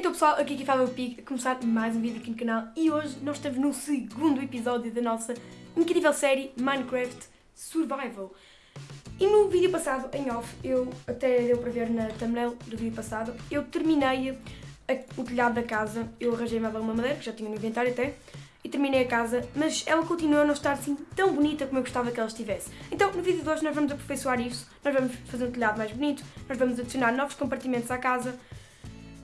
Então pessoal, aqui que fala o a começar mais um vídeo aqui no canal e hoje nós estamos no segundo episódio da nossa incrível série Minecraft Survival. E no vídeo passado, em off, eu até deu para ver na thumbnail do vídeo passado, eu terminei a, o telhado da casa, eu arranjei mais alguma madeira, que já tinha no inventário até, e terminei a casa, mas ela continua a não estar assim tão bonita como eu gostava que ela estivesse. Então, no vídeo de hoje nós vamos aperfeiçoar isso, nós vamos fazer um telhado mais bonito, nós vamos adicionar novos compartimentos à casa,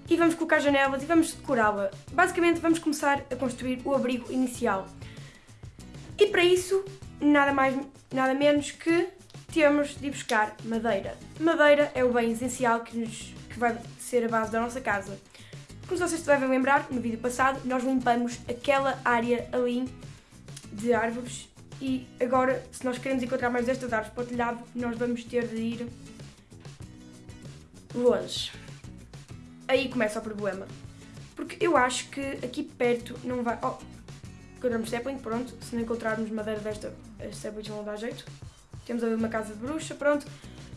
e vamos colocar janelas e vamos decorá-la. Basicamente vamos começar a construir o abrigo inicial. E para isso, nada mais, nada menos que temos de buscar madeira. Madeira é o bem essencial que, nos, que vai ser a base da nossa casa. Como vocês devem lembrar, no vídeo passado nós limpamos aquela área ali de árvores e agora, se nós queremos encontrar mais destas árvores para o telhado, nós vamos ter de ir longe aí começa o problema. Porque eu acho que aqui perto não vai... Oh, encontramos sapling, pronto. Se não encontrarmos madeira desta, as saplings vão dar jeito. Temos ali uma casa de bruxa, pronto.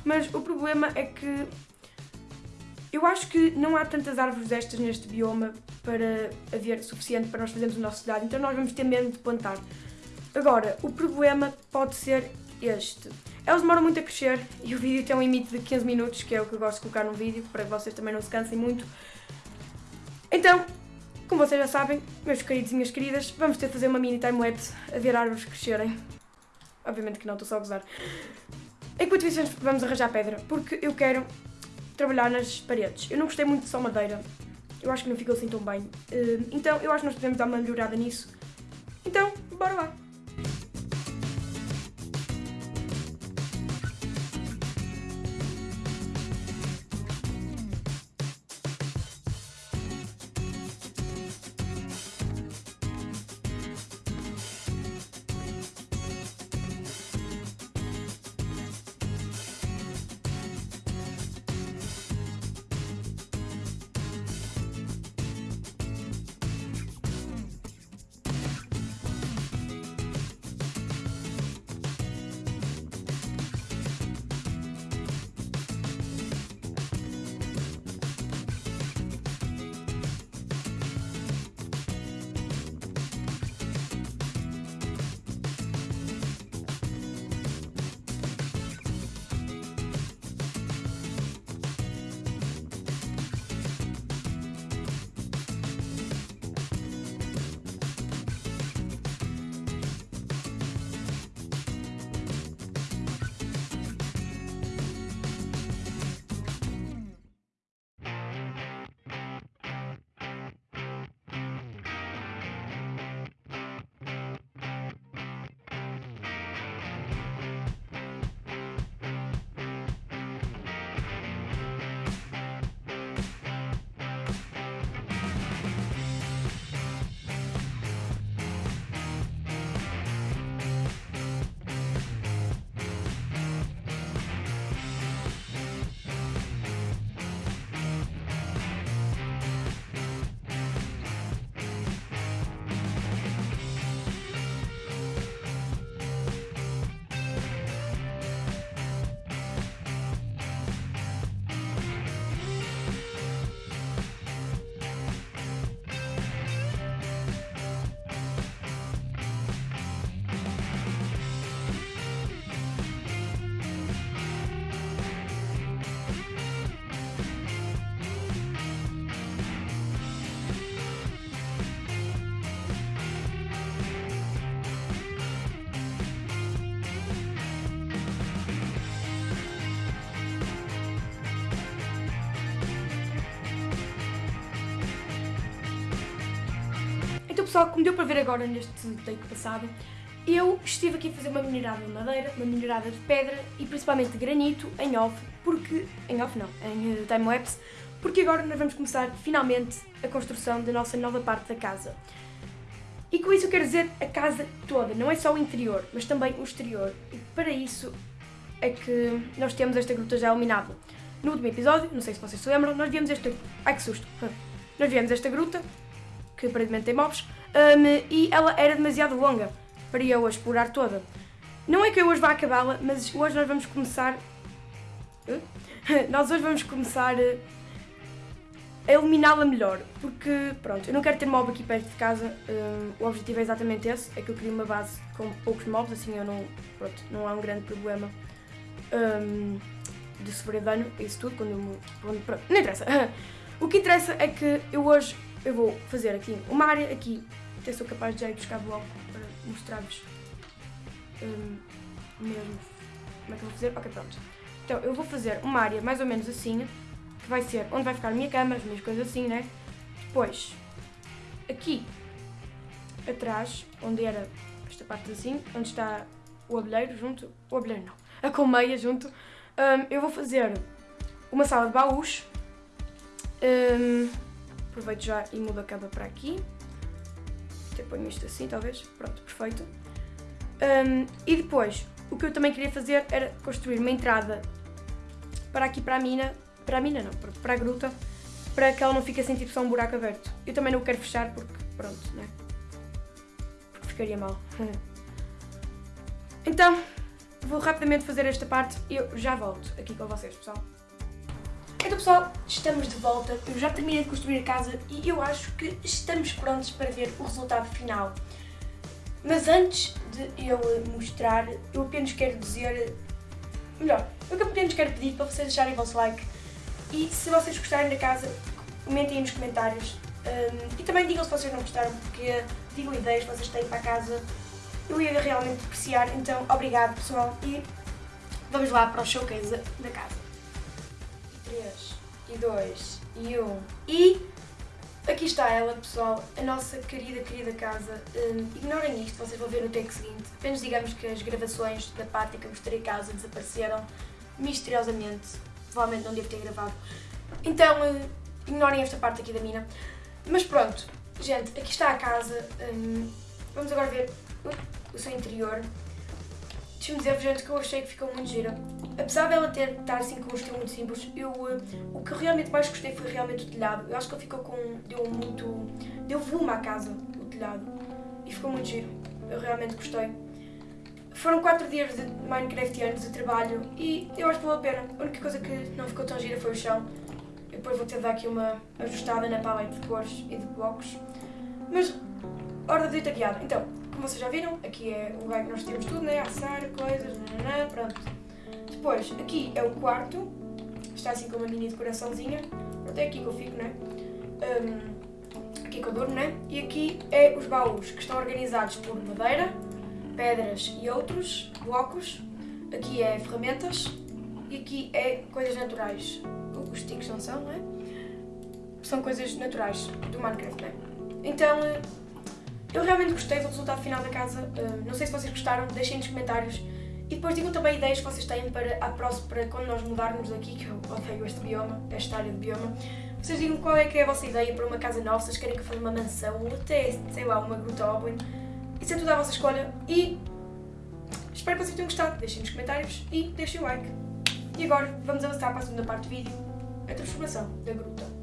Mas o problema é que eu acho que não há tantas árvores destas neste bioma para haver suficiente para nós fazermos o nosso telhado, então nós vamos ter mesmo de plantar. Agora, o problema pode ser este. Elas demoram muito a crescer e o vídeo tem um limite de 15 minutos, que é o que eu gosto de colocar no vídeo, para que vocês também não se cansem muito. Então, como vocês já sabem, meus queridos e minhas queridas, vamos ter de fazer uma mini time-lapse a ver árvores crescerem. Obviamente que não, estou só a gozar. Enquanto isso, vamos arranjar pedra, porque eu quero trabalhar nas paredes. Eu não gostei muito de só madeira, eu acho que não ficou assim tão bem. Eh, então, eu acho que nós podemos dar uma melhorada nisso. Pessoal, como deu para ver agora neste take passado, eu estive aqui a fazer uma minerada de madeira, uma minerada de pedra e principalmente de granito em off, porque... em off não, em uh, time-lapse, porque agora nós vamos começar finalmente a construção da nossa nova parte da casa. E com isso eu quero dizer a casa toda, não é só o interior, mas também o exterior. E para isso é que nós temos esta gruta já iluminada. No último episódio, não sei se vocês se lembram, nós viemos esta... Ai que susto! Nós viemos esta gruta, que aparentemente tem mobs, um, e ela era demasiado longa para eu a explorar toda. Não é que eu hoje vá acabá-la, mas hoje nós vamos começar... nós hoje vamos começar a iluminá-la melhor, porque pronto, eu não quero ter mob aqui perto de casa, um, o objetivo é exatamente esse, é que eu queria uma base com poucos mobs, assim eu não, pronto, não há um grande problema um, de sofrer dano, isso tudo, quando, eu, quando pronto, não interessa. o que interessa é que eu hoje, eu vou fazer aqui uma área aqui, até sou capaz de já ir buscar bloco para mostrar-vos um, mesmo como é que eu vou fazer, ok pronto. Então eu vou fazer uma área mais ou menos assim, que vai ser onde vai ficar a minha cama, as minhas coisas assim, né? Depois, aqui atrás, onde era esta parte assim, onde está o abelheiro junto, o abelheiro não, a colmeia junto, um, eu vou fazer uma sala de baús. Um, aproveito já e mudo a cama para aqui. Até ponho isto assim, talvez. Pronto, perfeito. Um, e depois, o que eu também queria fazer era construir uma entrada para aqui para a mina, para a mina não, para a gruta, para que ela não fique a sentir só um buraco aberto. Eu também não quero fechar porque, pronto, né? Porque ficaria mal. então, vou rapidamente fazer esta parte e eu já volto aqui com vocês, pessoal. Então pessoal, estamos de volta, eu já terminei de construir a casa e eu acho que estamos prontos para ver o resultado final. Mas antes de eu mostrar, eu apenas quero dizer, melhor, eu apenas quero pedir para vocês deixarem o vosso like e se vocês gostarem da casa, comentem aí nos comentários um, e também digam se vocês não gostaram, porque digam ideias que vocês têm para a casa, eu ia realmente apreciar, então obrigado pessoal e vamos lá para o showcase da casa. 3 e 2 e 1 e aqui está ela pessoal, a nossa querida, querida casa. Um, ignorem isto, vocês vão ver no take seguinte. Apenas digamos que as gravações da parte que eu mostrei a casa desapareceram misteriosamente. Provavelmente não devo ter gravado. Então, uh, ignorem esta parte aqui da mina. Mas pronto, gente, aqui está a casa. Um, vamos agora ver o seu interior. Deixa-me dizer-vos, que eu achei que ficou muito gira. Apesar dela ter estar assim com um estilo muito simples, eu, uh, o que realmente mais gostei foi realmente o telhado. Eu acho que ele ficou com. deu muito. deu volume à casa, o telhado. E ficou muito giro. Eu realmente gostei. Foram 4 dias de Minecraftianos de trabalho e eu acho que valeu a pena. A única coisa que não ficou tão gira foi o chão. Eu depois vou ter de dar aqui uma ajustada na paleta de cores e de blocos. Mas, hora de dita guiada. Então, como vocês já viram, aqui é o lugar que nós temos tudo, né? Assar, coisas, nananã, pronto. Depois, aqui é o quarto, está assim com uma mini decoraçãozinha. Até aqui que eu fico, né? Um, aqui que eu durmo, né? E aqui é os baús, que estão organizados por madeira, pedras e outros blocos. Aqui é ferramentas e aqui é coisas naturais. Os sticks não são, não é? São coisas naturais do Minecraft, né? Então, eu realmente gostei do resultado final da casa. Uh, não sei se vocês gostaram, deixem nos comentários. E depois digam também ideias que vocês têm para, a próxima, para quando nós mudarmos daqui, que eu odeio este bioma, esta área de bioma. Vocês digam qual é que é a vossa ideia para uma casa nova, vocês querem que eu faça uma mansão ou até, sei lá, uma gruta Oblin. Isso é tudo à vossa escolha e espero que vocês tenham gostado. Deixem nos comentários e deixem o like. E agora vamos avançar para a segunda parte do vídeo, a transformação da gruta.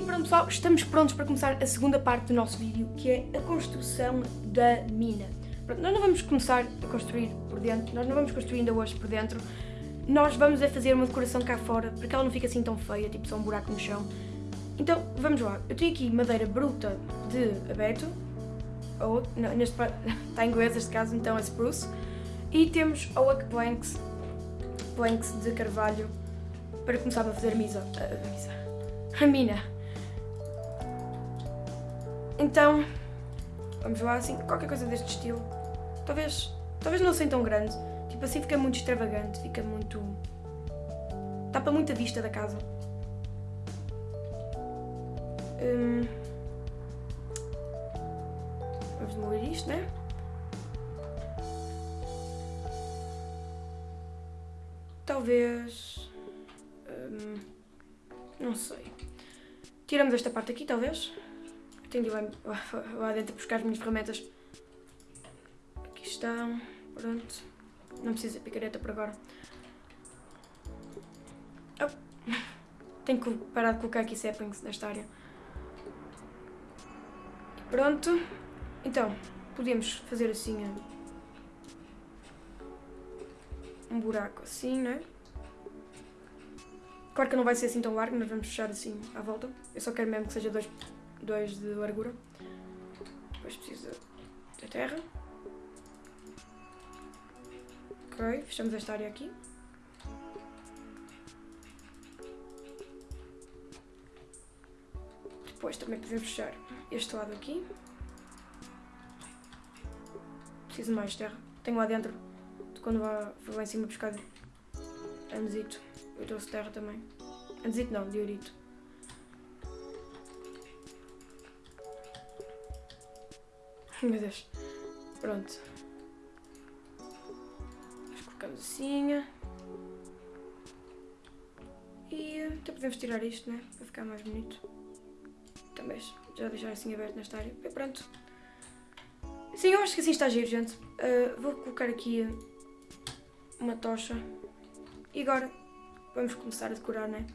E pronto pessoal, estamos prontos para começar a segunda parte do nosso vídeo, que é a construção da mina. Pronto, nós não vamos começar a construir por dentro, nós não vamos construir ainda hoje por dentro, nós vamos a fazer uma decoração cá fora, para que ela não fique assim tão feia, tipo só um buraco no chão. Então, vamos lá. Eu tenho aqui madeira bruta de abeto, ou, não, neste está em inglês este caso, então é spruce, e temos oak planks, planks de carvalho, para começar a fazer misa, a, a a mina. Então, vamos lá assim, qualquer coisa deste estilo. Talvez, talvez não seja tão grande. Tipo assim fica muito extravagante, fica muito... Tapa muita vista da casa. Hum... Vamos demolir isto, né? Talvez... Hum... Não sei. Tiramos esta parte aqui, talvez. Tenho de ir lá, lá dentro buscar as minhas ferramentas. Aqui estão. Pronto. Não precisa de picareta por agora. Oh. Tenho que parar de colocar aqui saplings nesta área. Pronto. Então, podemos fazer assim um buraco assim, não é? Claro que não vai ser assim tão largo, mas vamos fechar assim à volta. Eu só quero mesmo que seja dois, dois de largura. Depois precisa da terra. Ok, fechamos esta área aqui. Depois também podemos fechar este lado aqui. Preciso mais terra. Tenho lá dentro, de quando vou lá em cima buscar andesito. Eu trouxe terra também. Andesito não, diorito. Meu Deus. Pronto. Nós colocamos assim. E até podemos tirar isto, né? Para ficar mais bonito. Também já deixar assim aberto nesta área. E pronto. Sim, eu acho que assim está giro, gente. Uh, vou colocar aqui uma tocha. E agora vamos começar a decorar, né?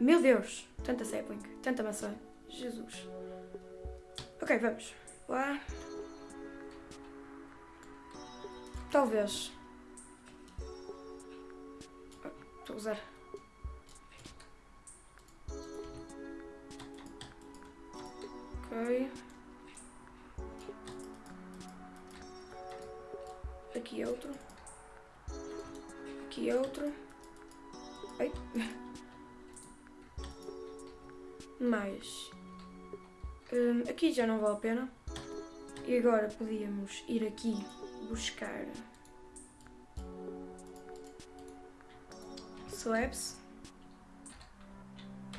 Meu Deus! Tanta sapling, tanta maçã. Jesus. Ok, vamos. Lá. Talvez. Estou a usar. Ok. Aqui é outro. Aqui é outro. Ai. Mais. Hum, aqui já não vale a pena. E agora podíamos ir aqui buscar slabs.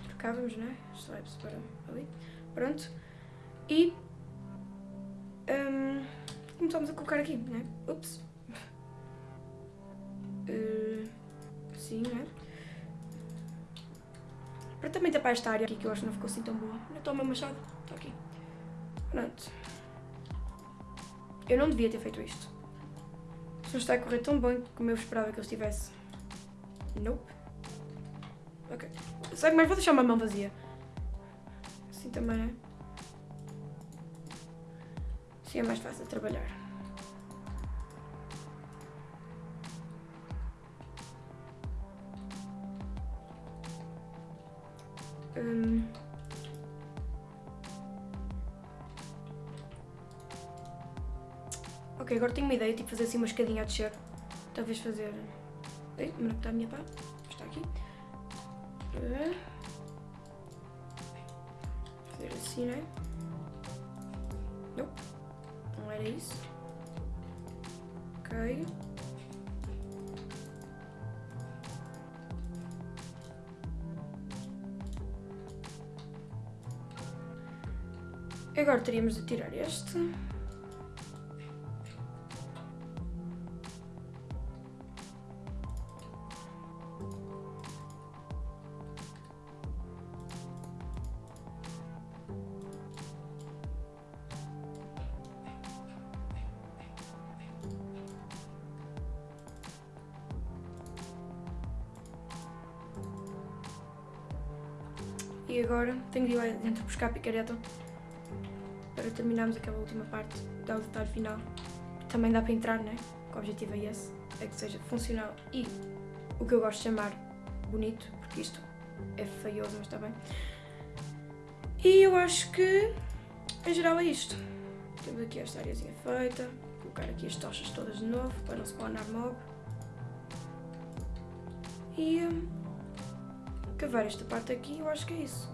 Trocávamos, né? Slabs para ali. Pronto. E um, começamos a colocar aqui, né? Ups. Uh, sim, né? Para também tapar esta área aqui que eu acho que não ficou assim tão boa. Não toma machado. Está aqui. Pronto. Eu não devia ter feito isto. Não está a correr tão bem como eu esperava que ele estivesse. Nope. Ok. Sabe, mas vou deixar uma mão vazia. Assim também, né? Assim é mais fácil de trabalhar. Hum. Ok, agora tenho uma ideia, tipo fazer assim uma escadinha a descer. Talvez fazer... Ei, onde é está a minha pá? Está aqui. Fazer assim, né? Não. Não era isso. Ok. Agora teríamos de tirar este. E agora tenho de ir lá dentro buscar a picareta para terminarmos aquela última parte, dar o final. Também dá para entrar, né? O objetivo é esse, é que seja funcional e o que eu gosto de chamar bonito, porque isto é feioso, mas está bem. E eu acho que, em geral, é isto. Temos aqui esta areazinha feita, colocar aqui as tochas todas de novo, para não spawnar mob. E hum, cavar esta parte aqui, eu acho que é isso.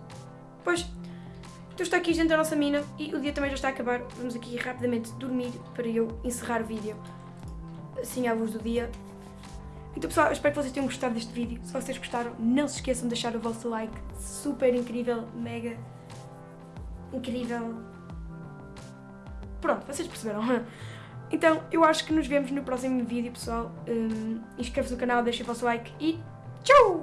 Pois, então está aqui, gente, a nossa mina e o dia também já está a acabar. Vamos aqui rapidamente dormir para eu encerrar o vídeo assim à luz do dia. Então pessoal, espero que vocês tenham gostado deste vídeo. Se vocês gostaram, não se esqueçam de deixar o vosso like. Super incrível, mega incrível. Pronto, vocês perceberam. Então, eu acho que nos vemos no próximo vídeo, pessoal. Um, Inscreva-se no canal, deixem o vosso like e tchau!